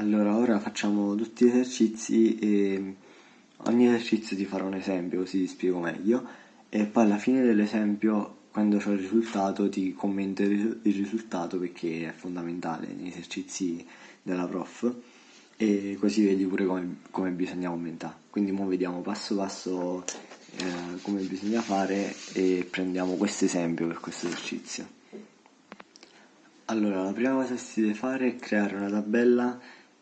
Allora, ora facciamo tutti gli esercizi e ogni esercizio ti farò un esempio così ti spiego meglio e poi alla fine dell'esempio, quando ho il risultato, ti commento il risultato perché è fondamentale negli esercizi della prof e così vedi pure come, come bisogna aumentare. Quindi ora vediamo passo passo eh, come bisogna fare e prendiamo questo esempio per questo esercizio. Allora, la prima cosa che si deve fare è creare una tabella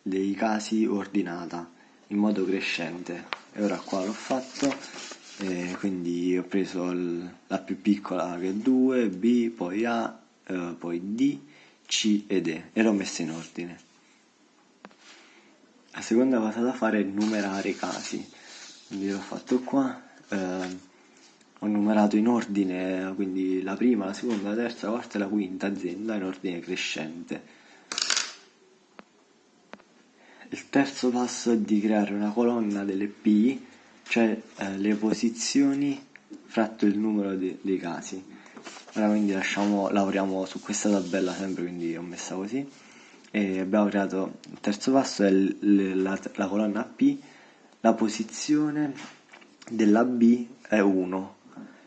dei casi ordinata in modo crescente. E ora qua l'ho fatto e quindi ho preso il, la più piccola che è 2, B, poi A, eh, poi D, C ed E e l'ho messa in ordine. La seconda cosa da fare è numerare i casi. Quindi l'ho fatto qua eh, ho numerato in ordine quindi la prima, la seconda, la terza, la quarta e la quinta azienda in ordine crescente il terzo passo è di creare una colonna delle P, cioè eh, le posizioni fratto il numero de dei casi. Ora quindi lasciamo, lavoriamo su questa tabella sempre, quindi ho messa così. E abbiamo creato il terzo passo è la, la colonna P, la posizione della B è 1.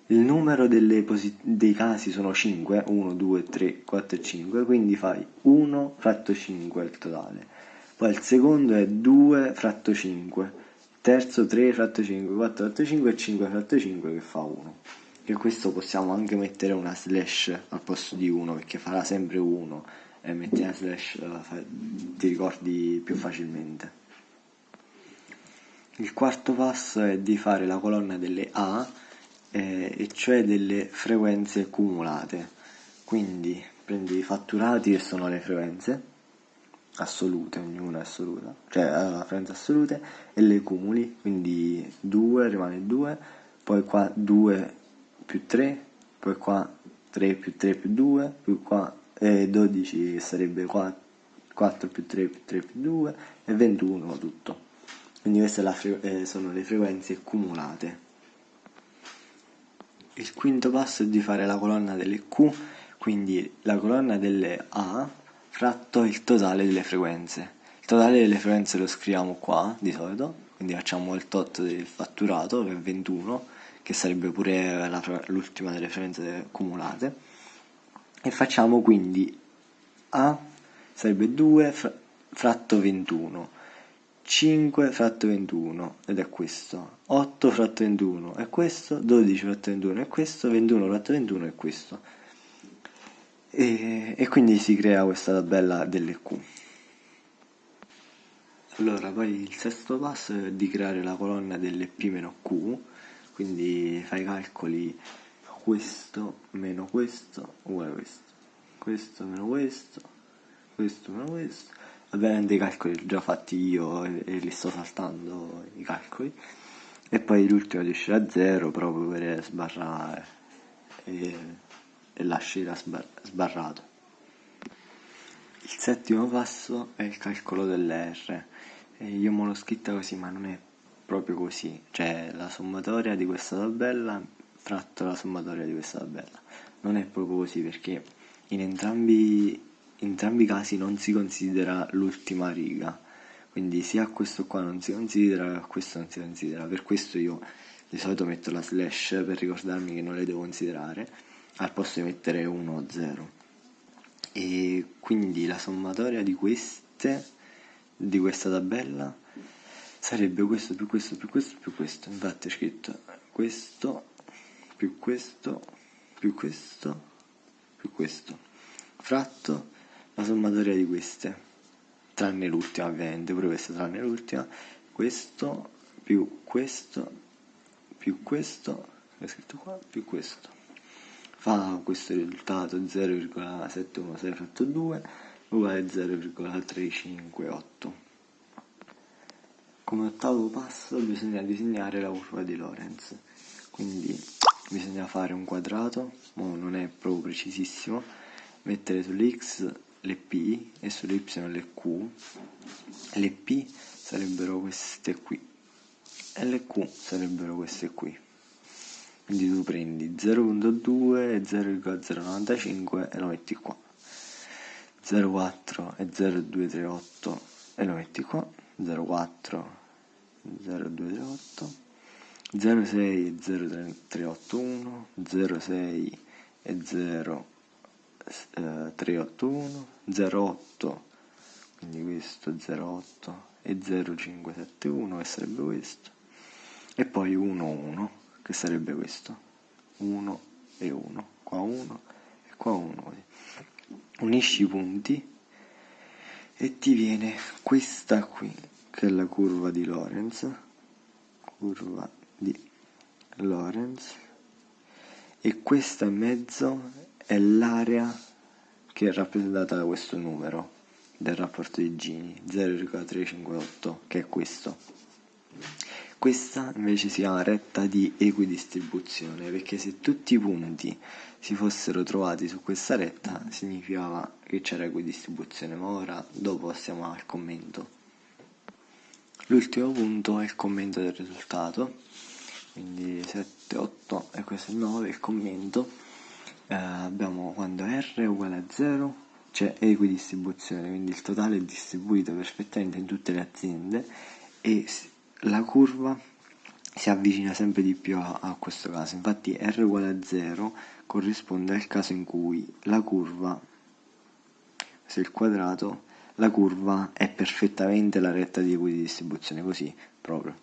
Il numero dei casi sono 5, 1, 2, 3, 4 e 5, quindi fai 1 fratto 5 il totale poi il secondo è 2 fratto 5, il terzo 3 fratto 5, 4 fratto 5 e 5 fratto 5 che fa 1. E questo possiamo anche mettere una slash al posto di 1 perché farà sempre 1 e metti una slash ti ricordi più facilmente. Il quarto passo è di fare la colonna delle A, eh, e cioè delle frequenze cumulate. Quindi prendi i fatturati che sono le frequenze, assolute, ognuna è assoluta, cioè ha frequenze assolute e le cumuli, quindi 2 rimane 2, poi qua 2 più 3, poi qua 3 più 3 più 2, più qua e 12 sarebbe 4, 4 più 3 più 3 più 2 e 21 tutto. Quindi queste eh, sono le frequenze cumulate. Il quinto passo è di fare la colonna delle Q, quindi la colonna delle A fratto il totale delle frequenze. Il totale delle frequenze lo scriviamo qua di solito, quindi facciamo il tot del fatturato che è 21, che sarebbe pure l'ultima delle frequenze cumulate, e facciamo quindi A sarebbe 2 fratto 21, 5 fratto 21 ed è questo, 8 fratto 21 è questo, 12 fratto 21 è questo, 21 fratto 21 è questo e, e quindi si crea questa tabella delle Q. Allora, poi il sesto passo è di creare la colonna delle P-Q, quindi fai i calcoli questo meno questo uguale questo, questo meno questo, questo meno questo, ovviamente i calcoli li ho già fatti io e, e li sto saltando i calcoli, e poi l'ultimo uscire a zero proprio per sbarrare. E, e lascerà sbarrato. Il settimo passo è il calcolo delle R. E io me l'ho scritta così, ma non è proprio così. Cioè la sommatoria di questa tabella fratto la sommatoria di questa tabella. Non è proprio così perché in entrambi, in entrambi i casi non si considera l'ultima riga. Quindi sia questo qua non si considera che questo non si considera. Per questo io di solito metto la slash per ricordarmi che non le devo considerare al posto di mettere 1 o 0 e quindi la sommatoria di queste di questa tabella sarebbe questo più questo più questo più questo. Infatti è scritto questo più questo più questo più questo. Fratto la sommatoria di queste tranne l'ultima ovviamente pure questa tranne l'ultima. Questo più questo più questo è scritto qua più questo fa questo risultato 0,716 fratto 2 uguale 0,358. Come ottavo passo bisogna disegnare la curva di Lorenz, quindi bisogna fare un quadrato, ma non è proprio precisissimo, mettere sull'x le p e sulle y le q, le p sarebbero queste qui e le q sarebbero queste qui quindi tu prendi 0.2 e 0,095 e lo metti qua. 0,4 e 0,238 e lo metti qua. 04 0208 06 e 0381 06 e 0381 08 quindi questo 08 e 0571 che sarebbe questo. E poi 1 1 che sarebbe questo? 1 e 1 qua 1 e qua 1 così unisci i punti e ti viene questa qui che è la curva di Lorenz curva di Lorenz e questa in mezzo è l'area che è rappresentata da questo numero del rapporto di Gini 0,358 che è questo questa invece si chiama retta di equidistribuzione perché se tutti i punti si fossero trovati su questa retta significava che c'era equidistribuzione ma ora dopo passiamo al commento. L'ultimo punto è il commento del risultato quindi 7, 8 e questo è 9 il commento. Eh, abbiamo quando R è uguale a 0 c'è equidistribuzione quindi il totale è distribuito perfettamente in tutte le aziende e la curva si avvicina sempre di più a, a questo caso infatti R uguale a 0 corrisponde al caso in cui la curva se il quadrato la curva è perfettamente la retta di equidistribuzione, così proprio.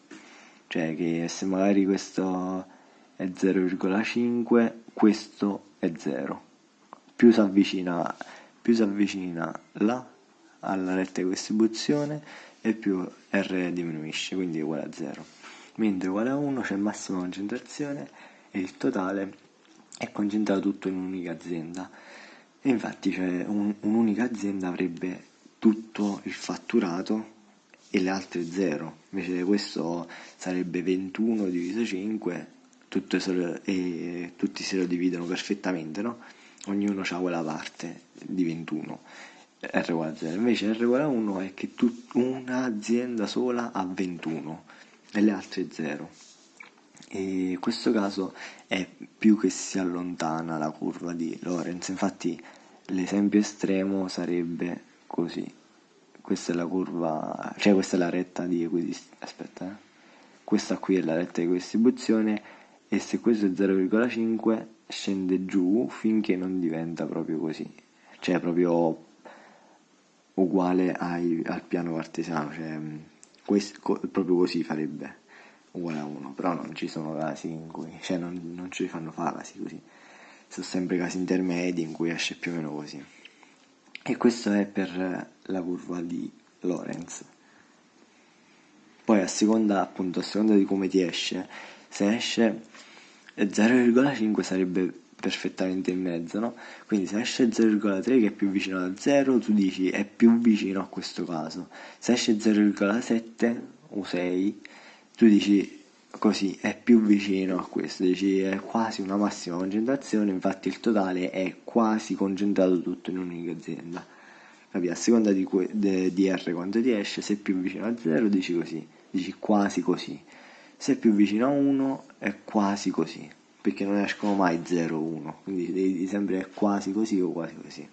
Cioè che se magari questo è 0,5, questo è 0. Più si avvicina, più si avvicina là alla retta di distribuzione e più R diminuisce, quindi è uguale a 0. Mentre uguale a 1 c'è massima concentrazione e il totale è concentrato tutto in un'unica azienda. E infatti cioè, un, un'unica azienda avrebbe tutto il fatturato e le altre 0 invece questo sarebbe 21 diviso 5 lo, e tutti se lo dividono perfettamente no? ognuno ha quella parte di 21 R uguale a 0 invece R uguale a 1 è che un'azienda sola ha 21 e le altre 0 e in questo caso è più che si allontana la curva di Lorenz. Infatti l'esempio estremo sarebbe così. Questa è la curva cioè questa è la retta di equidistribuzione aspetta eh. questa qui è la retta di equidistribuzione e se questo è 0,5 scende giù finché non diventa proprio così. Cioè proprio uguale ai, al piano cartesiano cioè questo, proprio così farebbe uguale a 1 però non ci sono casi in cui cioè non, non ci fanno fare casi così. Sono sempre casi intermedi in cui esce più o meno così. E questo è per la curva di Lorenz. Poi a seconda appunto a seconda di come ti esce se esce 0,5 sarebbe perfettamente in mezzo no? quindi se esce 0,3 che è più vicino a 0 tu dici è più vicino a questo caso se esce 0,7 o 6 tu dici così è più vicino a questo, dici è quasi una massima concentrazione, infatti il totale è quasi concentrato tutto in un'unica azienda. Capi? A seconda di, de, di R quanto ti esce, se è più vicino a 0 dici così, dici quasi così. Se è più vicino a 1 è quasi così, perché non escono mai 0 o 1, quindi devi sempre quasi così o quasi così.